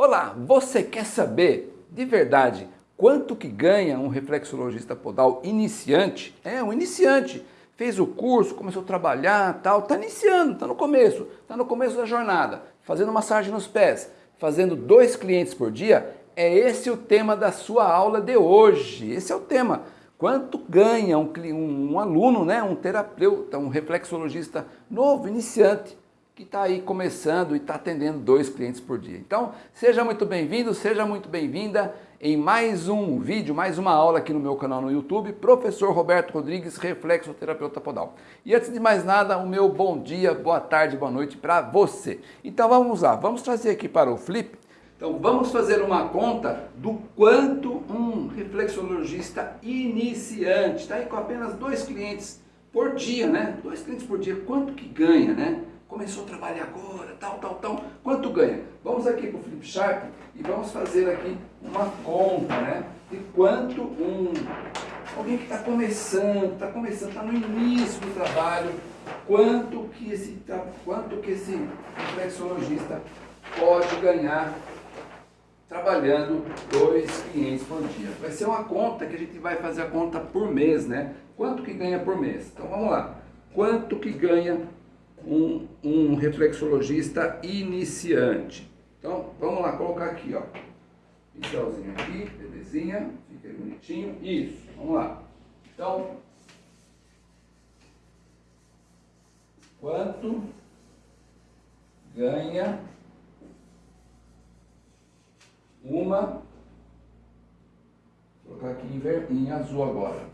Olá, você quer saber de verdade quanto que ganha um reflexologista podal iniciante? É, um iniciante. Fez o curso, começou a trabalhar, tal, tá iniciando, tá no começo, tá no começo da jornada, fazendo massagem nos pés, fazendo dois clientes por dia. É esse o tema da sua aula de hoje. Esse é o tema. Quanto ganha um, um, um aluno, né, um terapeuta, um reflexologista novo, iniciante? Que está aí começando e está atendendo dois clientes por dia. Então, seja muito bem-vindo, seja muito bem-vinda em mais um vídeo, mais uma aula aqui no meu canal no YouTube, Professor Roberto Rodrigues, Reflexoterapeuta Podal. E antes de mais nada, o meu bom dia, boa tarde, boa noite para você. Então vamos lá, vamos trazer aqui para o Flip, então vamos fazer uma conta do quanto um reflexologista iniciante, está aí com apenas dois clientes por dia, né? Dois clientes por dia, quanto que ganha, né? Começou a trabalhar agora, tal, tal, tal, quanto ganha? Vamos aqui para o Flip Sharp e vamos fazer aqui uma conta, né? De quanto um, alguém que está começando, está começando, está no início do trabalho, quanto que esse, quanto que esse reflexologista pode ganhar trabalhando dois clientes por dia. Vai ser uma conta que a gente vai fazer a conta por mês, né? Quanto que ganha por mês? Então vamos lá. Quanto que ganha um, um reflexologista iniciante. Então, vamos lá, colocar aqui, ó. Pincelzinho aqui, belezinha, fica bonitinho. Isso, vamos lá. Então, quanto ganha uma, vou colocar aqui em, em azul agora,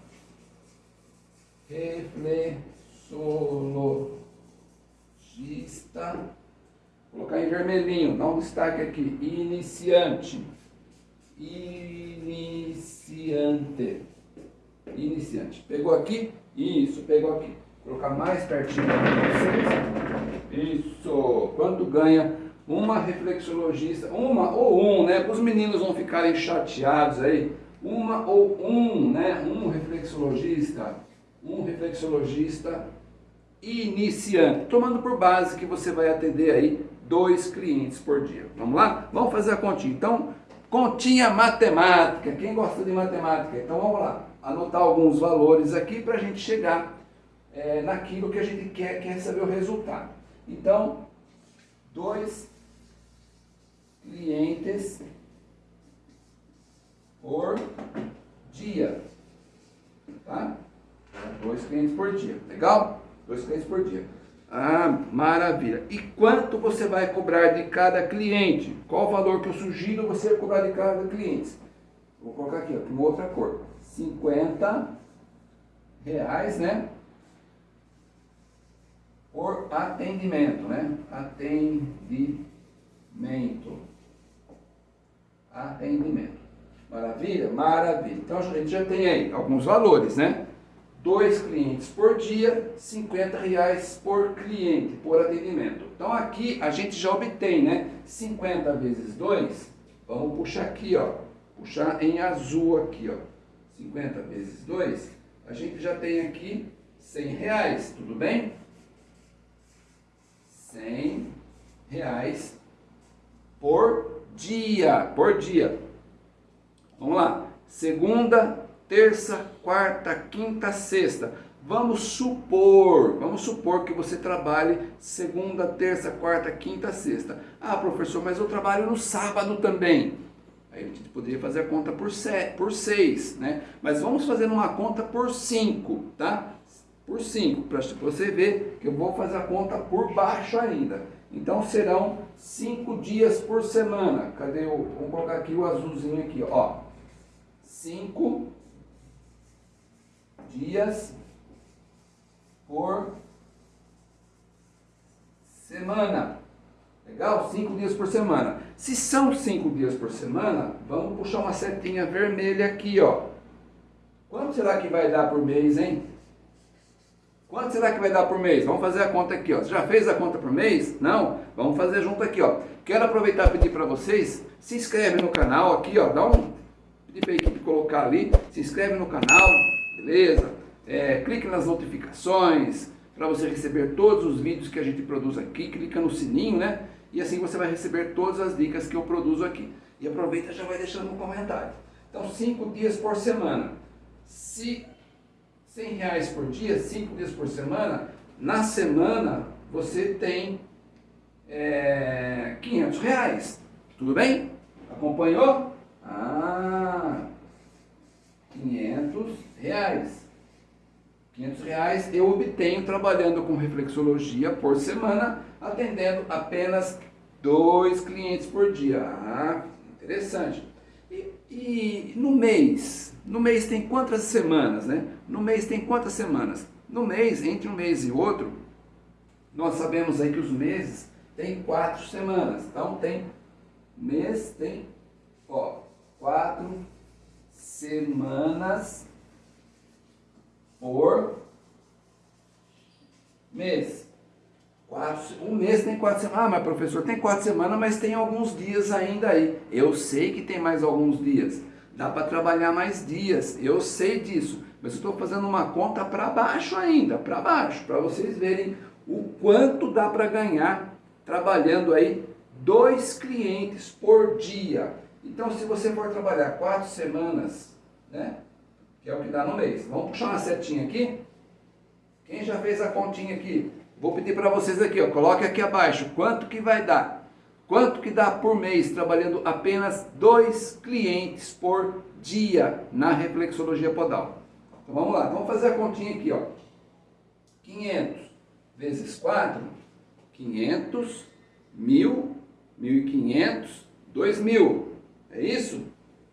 reflexologista Regista. Colocar em vermelhinho, um destaque aqui. Iniciante. Iniciante. Iniciante. Pegou aqui? Isso, pegou aqui. Vou colocar mais pertinho para vocês. Isso. Quanto ganha uma reflexologista? Uma ou um, né? Para os meninos não ficarem chateados aí. Uma ou um, né? Um reflexologista. Um reflexologista iniciante, tomando por base que você vai atender aí dois clientes por dia. Vamos lá? Vamos fazer a continha. Então, continha matemática. Quem gosta de matemática? Então vamos lá. Anotar alguns valores aqui para a gente chegar é, naquilo que a gente quer, quer saber o resultado. Então, dois clientes por dia. Tá? Dois clientes por dia. Legal? Dois clientes por dia. Ah, maravilha. E quanto você vai cobrar de cada cliente? Qual o valor que eu sugiro você cobrar de cada cliente? Vou colocar aqui, ó, com outra cor. 50 reais, né? Por atendimento, né? Atendimento. Atendimento. Maravilha? Maravilha. Então a gente já tem aí alguns valores, né? Dois clientes por dia, 50 reais por cliente, por atendimento. Então aqui a gente já obtém, né? 50 vezes 2, vamos puxar aqui, ó. Puxar em azul aqui, ó. 50 vezes 2, a gente já tem aqui 100 reais, tudo bem? 100 reais por dia, por dia. Vamos lá. Segunda, terça, quarta, quinta, sexta. Vamos supor, vamos supor que você trabalhe segunda, terça, quarta, quinta, sexta. Ah, professor, mas eu trabalho no sábado também. Aí a gente poderia fazer a conta por, sete, por seis, né? Mas vamos fazer uma conta por cinco, tá? Por cinco, para você ver que eu vou fazer a conta por baixo ainda. Então serão cinco dias por semana. Cadê o... Vamos colocar aqui o azulzinho aqui, ó. Cinco dias por semana. Legal? Cinco dias por semana. Se são cinco dias por semana, vamos puxar uma setinha vermelha aqui, ó. Quanto será que vai dar por mês, hein? Quanto será que vai dar por mês? Vamos fazer a conta aqui, ó. Você já fez a conta por mês? Não? Vamos fazer junto aqui, ó. Quero aproveitar e pedir para vocês, se inscreve no canal aqui, ó. Dá um... Pedir para a equipe colocar ali. Se inscreve no canal, beleza? É, clique nas notificações para você receber todos os vídeos que a gente produz aqui, clica no sininho, né? e assim você vai receber todas as dicas que eu produzo aqui. E aproveita e já vai deixando no comentário. Então, 5 dias por semana. Se 100 reais por dia, 5 dias por semana, na semana você tem é, 500 reais. Tudo bem? Acompanhou? Ah, 500 reais. 500 reais eu obtenho trabalhando com reflexologia por semana, atendendo apenas dois clientes por dia. Ah, interessante. E, e no mês? No mês tem quantas semanas, né? No mês tem quantas semanas? No mês, entre um mês e outro, nós sabemos aí que os meses têm quatro semanas. Então tem mês, tem, ó, quatro semanas por mês. Quatro, um mês tem quatro semanas. Ah, mas professor, tem quatro semanas, mas tem alguns dias ainda aí. Eu sei que tem mais alguns dias. Dá para trabalhar mais dias. Eu sei disso. Mas estou fazendo uma conta para baixo ainda, para baixo, para vocês verem o quanto dá para ganhar trabalhando aí dois clientes por dia. Então, se você for trabalhar quatro semanas, né, que é o que dá no mês, vamos puxar uma setinha aqui. Quem já fez a continha aqui? Vou pedir para vocês aqui, ó, coloque aqui abaixo, quanto que vai dar? Quanto que dá por mês trabalhando apenas dois clientes por dia na reflexologia podal? Então vamos lá, vamos fazer a continha aqui, ó. 500 vezes 4, 500, 1000, 1500, 2000. É isso?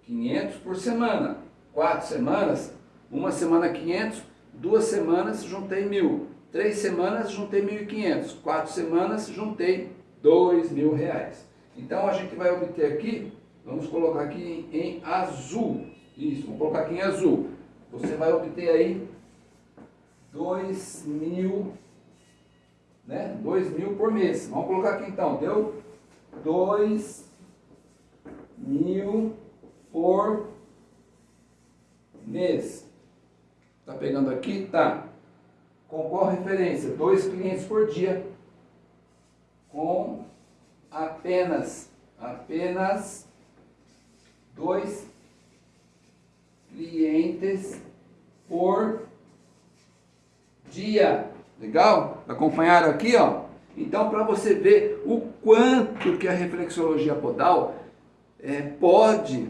500 por semana. Quatro semanas, uma semana 500, duas semanas juntei 1000. Três semanas juntei 1.500. Quatro semanas juntei 2 mil reais. Então a gente vai obter aqui, vamos colocar aqui em azul. Isso, vamos colocar aqui em azul. Você vai obter aí 2 mil, né? 2 mil por mês. Vamos colocar aqui então, deu 2 mil por mês. Tá pegando aqui? Tá. Com qual referência? Dois clientes por dia. Com apenas, apenas dois clientes por dia. Legal? Acompanharam aqui, ó? Então, para você ver o quanto que a reflexologia podal é, pode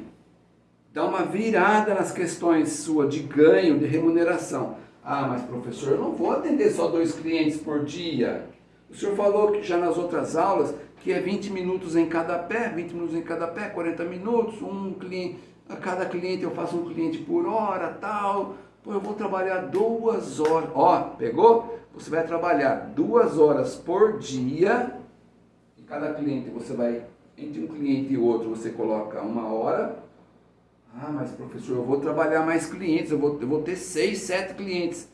dar uma virada nas questões sua de ganho, de remuneração. Ah, mas professor, eu não vou atender só dois clientes por dia. O senhor falou que já nas outras aulas que é 20 minutos em cada pé, 20 minutos em cada pé, 40 minutos, um cliente, a cada cliente eu faço um cliente por hora, tal. Pô, eu vou trabalhar duas horas. Ó, pegou? Você vai trabalhar duas horas por dia. E cada cliente você vai, entre um cliente e outro, você coloca uma hora. Ah, mas professor, eu vou trabalhar mais clientes, eu vou, eu vou ter seis, sete clientes.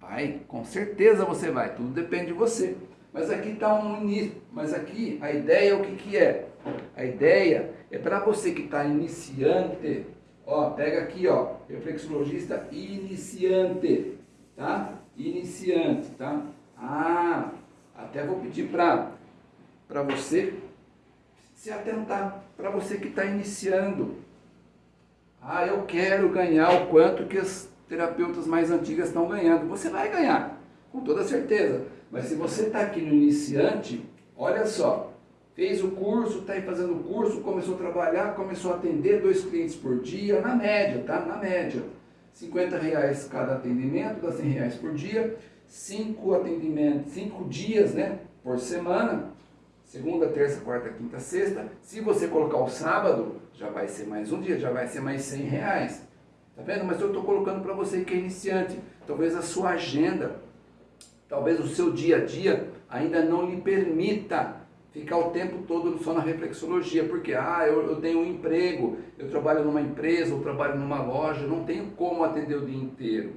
Vai, com certeza você vai, tudo depende de você. Mas aqui está um início, mas aqui a ideia o que, que é? A ideia é para você que está iniciante, ó, pega aqui, ó, reflexologista iniciante, tá? Iniciante, tá? Ah, até vou pedir para você se atentar, para você que está iniciando. Ah, eu quero ganhar o quanto que as terapeutas mais antigas estão ganhando. Você vai ganhar, com toda certeza. Mas se você está aqui no iniciante, olha só, fez o curso, está aí fazendo o curso, começou a trabalhar, começou a atender dois clientes por dia, na média, tá? Na média. 50 reais cada atendimento, dá 100 reais por dia, cinco atendimentos, cinco dias, né, por semana, segunda, terça, quarta, quinta, sexta. Se você colocar o sábado, já vai ser mais um dia, já vai ser mais 100 reais. Tá vendo? Mas eu estou colocando para você que é iniciante. Talvez a sua agenda, talvez o seu dia a dia ainda não lhe permita ficar o tempo todo só na reflexologia, porque ah, eu, eu tenho um emprego, eu trabalho numa empresa, eu trabalho numa loja, não tenho como atender o dia inteiro.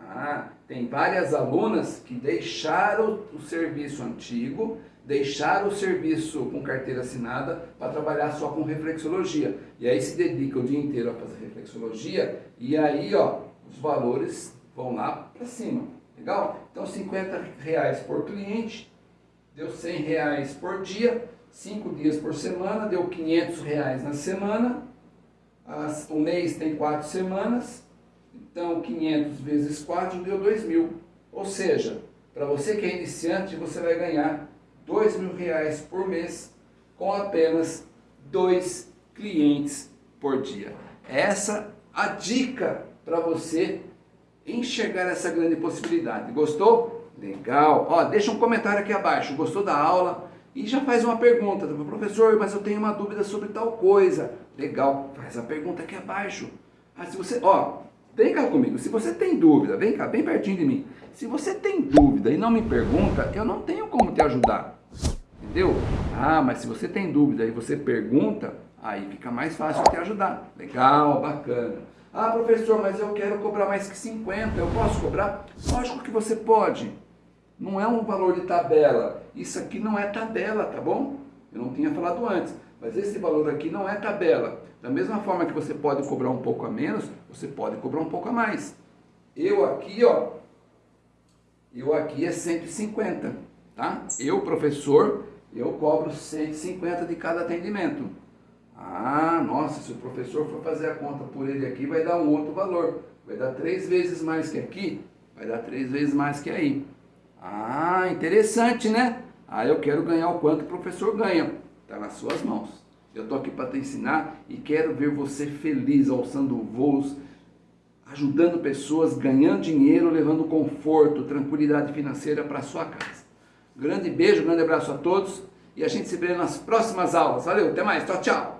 Ah, tem várias alunas que deixaram o serviço antigo, deixaram o serviço com carteira assinada para trabalhar só com reflexologia. E aí se dedica o dia inteiro a fazer reflexologia e aí ó, os valores vão lá para cima. Legal? Então 50 reais por cliente, deu 100 reais por dia, 5 dias por semana, deu 500 reais na semana, As, o mês tem 4 semanas, então 500 vezes 4 deu 2 mil. Ou seja, para você que é iniciante, você vai ganhar 2 mil reais por mês com apenas dois clientes por dia. Essa a dica para você enxergar essa grande possibilidade. Gostou? Legal. Ó, deixa um comentário aqui abaixo. Gostou da aula? E já faz uma pergunta. Professor, mas eu tenho uma dúvida sobre tal coisa. Legal. Faz a pergunta aqui abaixo. Ah, se você, ó, vem cá comigo. Se você tem dúvida, vem cá, bem pertinho de mim. Se você tem dúvida e não me pergunta, eu não tenho como te ajudar. Entendeu? Ah, mas se você tem dúvida e você pergunta, aí fica mais fácil te ajudar. Legal, bacana. Ah, professor, mas eu quero cobrar mais que 50, eu posso cobrar? Lógico que você pode. Não é um valor de tabela. Isso aqui não é tabela, tá bom? Eu não tinha falado antes, mas esse valor aqui não é tabela. Da mesma forma que você pode cobrar um pouco a menos, você pode cobrar um pouco a mais. Eu aqui, ó, eu aqui é 150, tá? Eu, professor, eu cobro 150 de cada atendimento. Ah, nossa, se o professor for fazer a conta por ele aqui, vai dar um outro valor. Vai dar três vezes mais que aqui, vai dar três vezes mais que aí. Ah, interessante, né? Ah, eu quero ganhar o quanto o professor ganha. Está nas suas mãos. Eu estou aqui para te ensinar e quero ver você feliz, alçando voos, ajudando pessoas, ganhando dinheiro, levando conforto, tranquilidade financeira para sua casa. Grande beijo, grande abraço a todos e a gente se vê nas próximas aulas. Valeu, até mais, tchau, tchau!